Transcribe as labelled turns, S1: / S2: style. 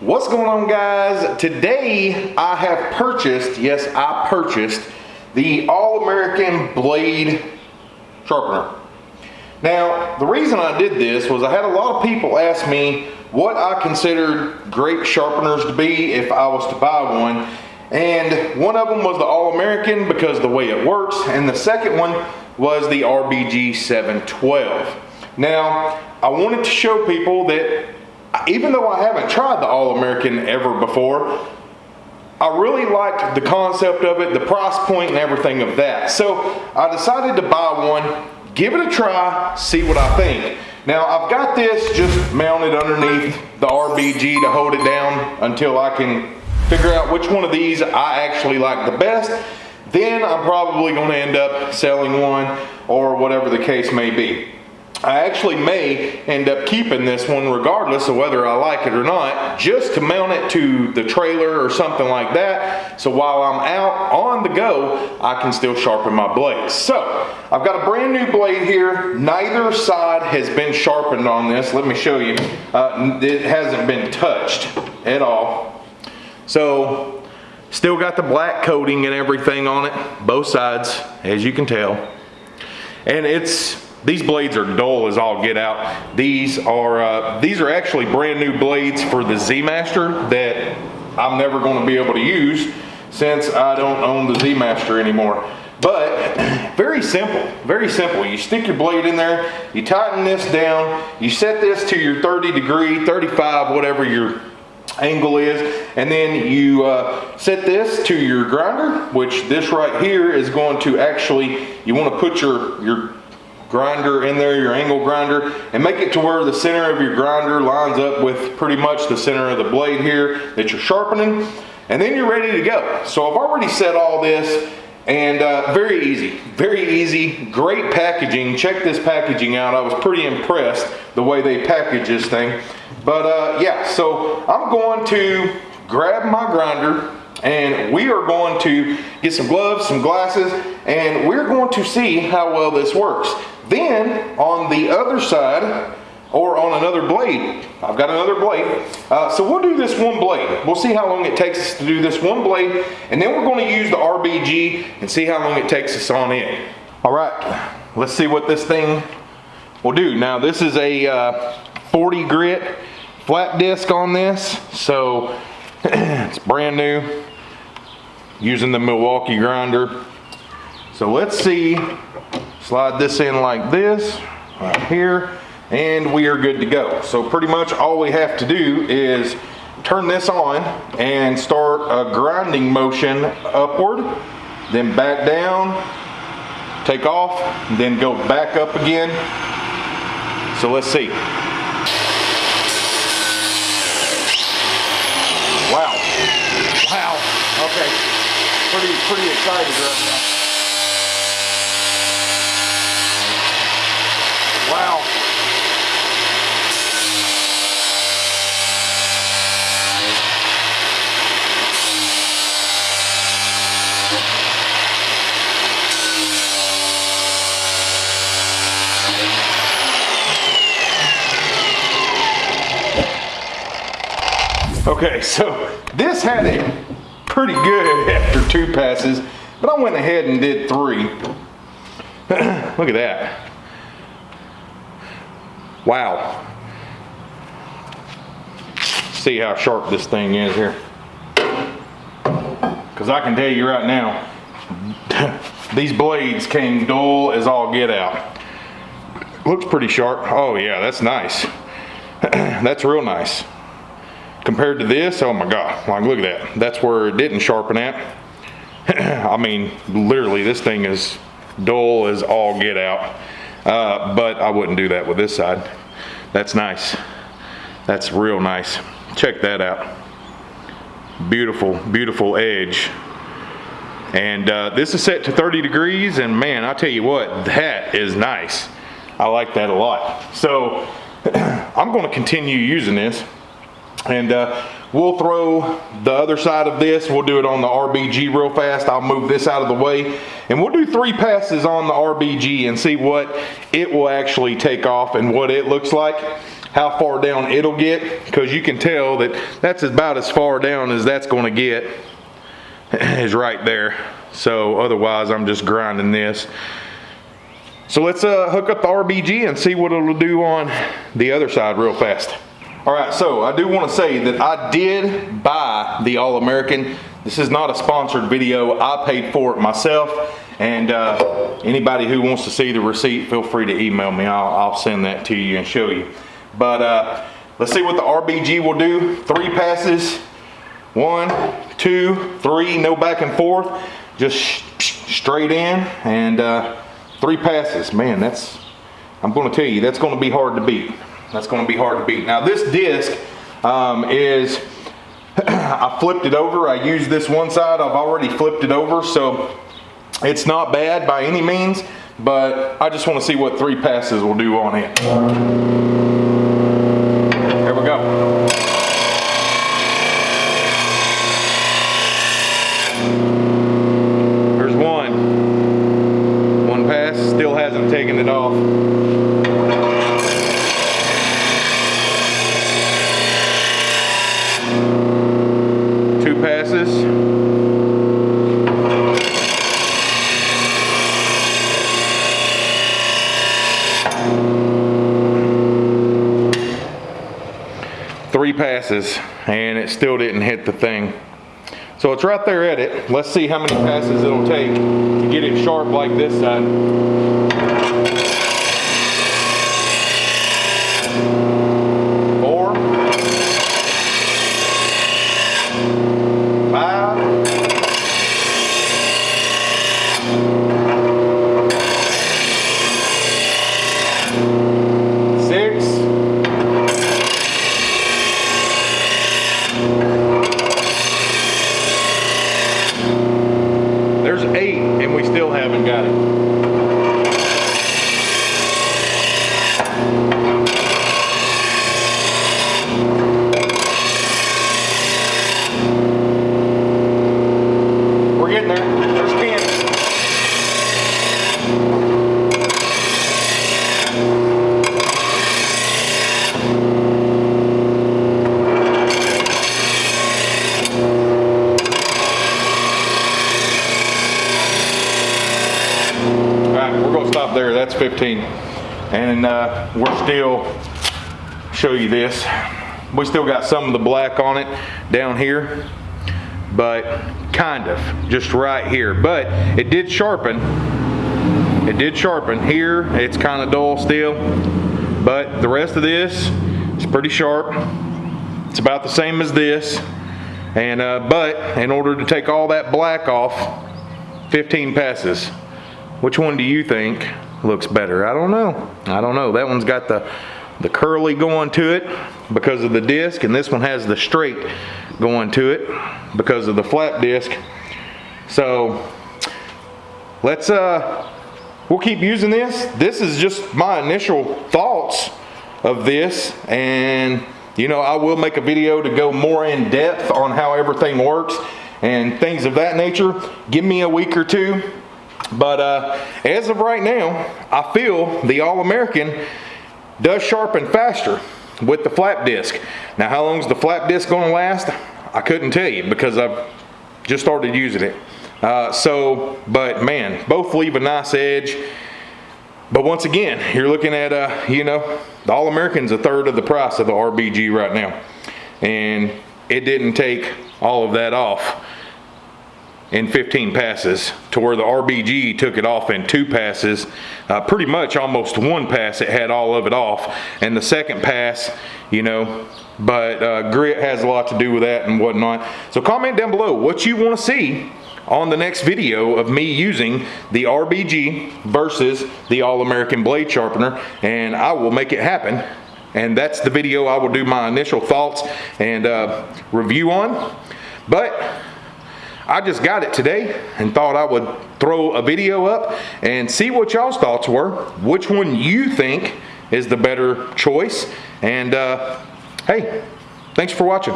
S1: What's going on guys? Today I have purchased, yes I purchased, the All-American Blade Sharpener. Now the reason I did this was I had a lot of people ask me what I considered great sharpeners to be if I was to buy one. And one of them was the All-American because the way it works. And the second one was the RBG 712. Now, I wanted to show people that even though I haven't tried the All-American ever before, I really liked the concept of it, the price point and everything of that. So I decided to buy one, give it a try, see what I think. Now I've got this just mounted underneath the RBG to hold it down until I can figure out which one of these I actually like the best. Then I'm probably going to end up selling one or whatever the case may be. I actually may end up keeping this one regardless of whether I like it or not, just to mount it to the trailer or something like that. So while I'm out on the go, I can still sharpen my blades. So I've got a brand new blade here. Neither side has been sharpened on this. Let me show you. Uh, it hasn't been touched at all. So still got the black coating and everything on it, both sides, as you can tell. And it's these blades are dull as all get out. These are uh, these are actually brand new blades for the Z Master that I'm never going to be able to use since I don't own the Z Master anymore. But very simple, very simple. You stick your blade in there, you tighten this down, you set this to your 30 degree, 35, whatever your angle is and then you uh, set this to your grinder which this right here is going to actually you want to put your your grinder in there, your angle grinder, and make it to where the center of your grinder lines up with pretty much the center of the blade here that you're sharpening. And then you're ready to go. So I've already set all this and uh, very easy, very easy, great packaging. Check this packaging out. I was pretty impressed the way they package this thing. But uh, yeah, so I'm going to grab my grinder and we are going to get some gloves, some glasses, and we're going to see how well this works. Then on the other side, or on another blade. I've got another blade. Uh, so we'll do this one blade. We'll see how long it takes us to do this one blade, and then we're going to use the RBG and see how long it takes us on it. All right, let's see what this thing will do. Now this is a uh, 40 grit flap disc on this, so it's brand new, using the Milwaukee grinder. So let's see Slide this in like this, right here, and we are good to go. So pretty much all we have to do is turn this on and start a grinding motion upward, then back down, take off, then go back up again. So let's see. Wow. Wow. Okay. Pretty, pretty excited right now. Wow. Okay, so this had it pretty good after two passes, but I went ahead and did three. Look at that. Wow. See how sharp this thing is here. Because I can tell you right now, these blades came dull as all get out. Looks pretty sharp. Oh yeah, that's nice. that's real nice. Compared to this, oh my God, like look at that. That's where it didn't sharpen at. I mean, literally this thing is dull as all get out. Uh, but I wouldn't do that with this side. That's nice. That's real nice. Check that out. Beautiful, beautiful edge. And uh, this is set to 30 degrees and man, I tell you what, that is nice. I like that a lot. So I'm gonna continue using this and uh, we'll throw the other side of this. We'll do it on the RBG real fast. I'll move this out of the way and we'll do three passes on the RBG and see what it will actually take off and what it looks like. how far down it'll get because you can tell that that's about as far down as that's going to get is right there. So otherwise I'm just grinding this. So let's uh, hook up the RBG and see what it'll do on the other side real fast. All right, so I do want to say that I did buy the All-American. This is not a sponsored video. I paid for it myself. And uh, anybody who wants to see the receipt, feel free to email me. I'll, I'll send that to you and show you. But uh, let's see what the RBG will do. Three passes, one, two, three, no back and forth. Just straight in and uh, three passes. Man, that's, I'm gonna tell you, that's gonna be hard to beat. That's gonna be hard to beat. Now this disc um, is, I flipped it over. I used this one side, I've already flipped it over, so it's not bad by any means, but I just wanna see what three passes will do on it. Here we go. There's one. One pass, still hasn't taken it off. Two passes. Three passes and it still didn't hit the thing. So it's right there at it. Let's see how many passes it'll take to get it sharp like this side. Four. Five. Six. There's eight, and we still haven't got it. We're getting there. There's ten. All right, stop there. That's 15. And uh, we're still, show you this. We still got some of the black on it down here, but kind of, just right here. But it did sharpen. It did sharpen. Here, it's kind of dull still, but the rest of this is pretty sharp. It's about the same as this. And, uh, but in order to take all that black off, 15 passes. Which one do you think looks better? I don't know. I don't know. That one's got the, the curly going to it because of the disc, and this one has the straight going to it because of the flap disc. So let's, uh, we'll keep using this. This is just my initial thoughts of this, and you know, I will make a video to go more in depth on how everything works and things of that nature. Give me a week or two but uh, as of right now, I feel the All-American does sharpen faster with the flap disc. Now, how long is the flap disc going to last? I couldn't tell you because I've just started using it. Uh, so, but man, both leave a nice edge. But once again, you're looking at, uh, you know, the All-American's a third of the price of the RBG right now. And it didn't take all of that off in 15 passes to where the RBG took it off in two passes. Uh, pretty much almost one pass it had all of it off. And the second pass, you know, but uh, grit has a lot to do with that and whatnot. So comment down below what you want to see on the next video of me using the RBG versus the All-American Blade Sharpener and I will make it happen and that's the video I will do my initial thoughts and uh, review on but I just got it today and thought I would throw a video up and see what y'all's thoughts were which one you think is the better choice. And uh, hey thanks for watching